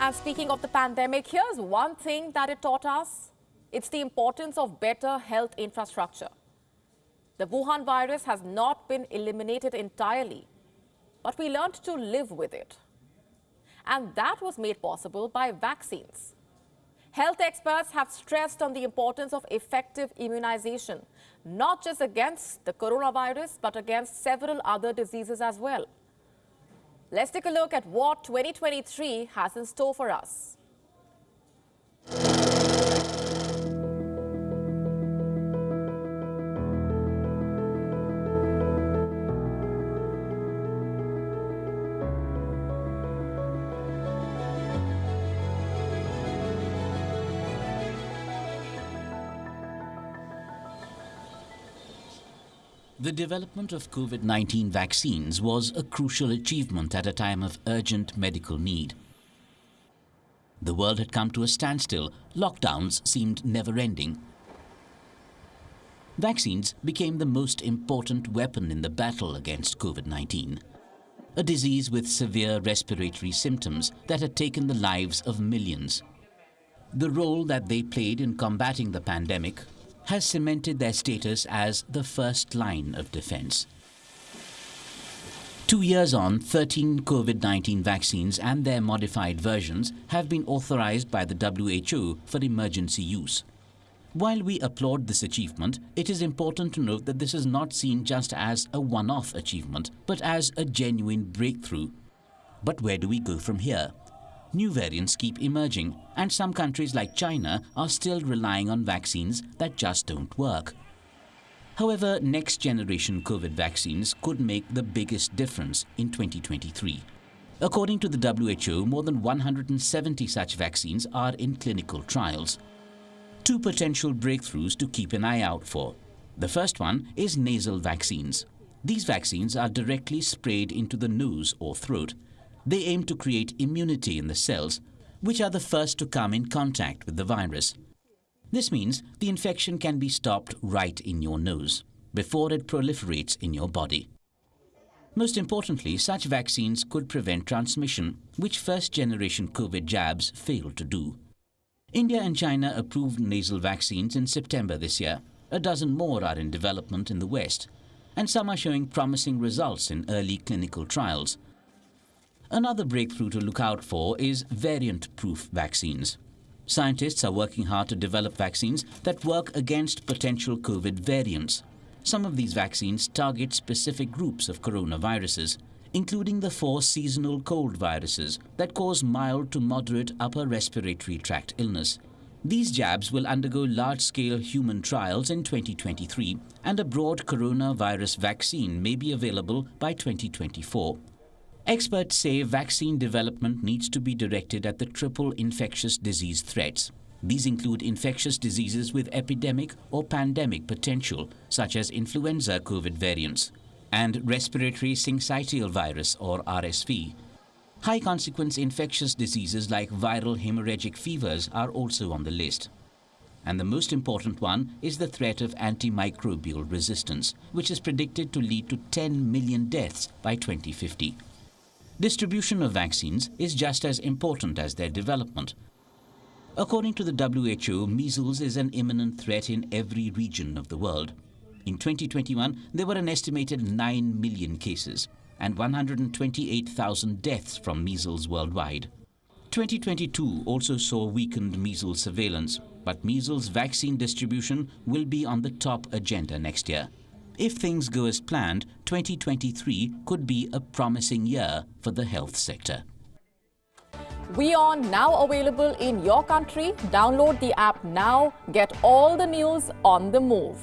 And speaking of the pandemic, here's one thing that it taught us. It's the importance of better health infrastructure. The Wuhan virus has not been eliminated entirely, but we learned to live with it. And that was made possible by vaccines. Health experts have stressed on the importance of effective immunization, not just against the coronavirus, but against several other diseases as well. Let's take a look at what 2023 has in store for us. The development of COVID-19 vaccines was a crucial achievement at a time of urgent medical need. The world had come to a standstill. Lockdowns seemed never-ending. Vaccines became the most important weapon in the battle against COVID-19, a disease with severe respiratory symptoms that had taken the lives of millions. The role that they played in combating the pandemic has cemented their status as the first line of defense. Two years on, 13 COVID-19 vaccines and their modified versions have been authorized by the WHO for emergency use. While we applaud this achievement, it is important to note that this is not seen just as a one-off achievement, but as a genuine breakthrough. But where do we go from here? New variants keep emerging and some countries like China are still relying on vaccines that just don't work. However, next generation COVID vaccines could make the biggest difference in 2023. According to the WHO, more than 170 such vaccines are in clinical trials. Two potential breakthroughs to keep an eye out for. The first one is nasal vaccines. These vaccines are directly sprayed into the nose or throat they aim to create immunity in the cells, which are the first to come in contact with the virus. This means the infection can be stopped right in your nose, before it proliferates in your body. Most importantly, such vaccines could prevent transmission, which first-generation COVID jabs failed to do. India and China approved nasal vaccines in September this year. A dozen more are in development in the West, and some are showing promising results in early clinical trials, Another breakthrough to look out for is variant-proof vaccines. Scientists are working hard to develop vaccines that work against potential COVID variants. Some of these vaccines target specific groups of coronaviruses, including the four seasonal cold viruses that cause mild to moderate upper respiratory tract illness. These jabs will undergo large-scale human trials in 2023 and a broad coronavirus vaccine may be available by 2024. Experts say vaccine development needs to be directed at the triple infectious disease threats. These include infectious diseases with epidemic or pandemic potential, such as influenza COVID variants, and respiratory syncytial virus or RSV. High consequence infectious diseases like viral hemorrhagic fevers are also on the list. And the most important one is the threat of antimicrobial resistance, which is predicted to lead to 10 million deaths by 2050. Distribution of vaccines is just as important as their development. According to the WHO, measles is an imminent threat in every region of the world. In 2021, there were an estimated 9 million cases and 128,000 deaths from measles worldwide. 2022 also saw weakened measles surveillance, but measles vaccine distribution will be on the top agenda next year. If things go as planned, 2023 could be a promising year for the health sector. WION now available in your country. Download the app now. Get all the news on the move.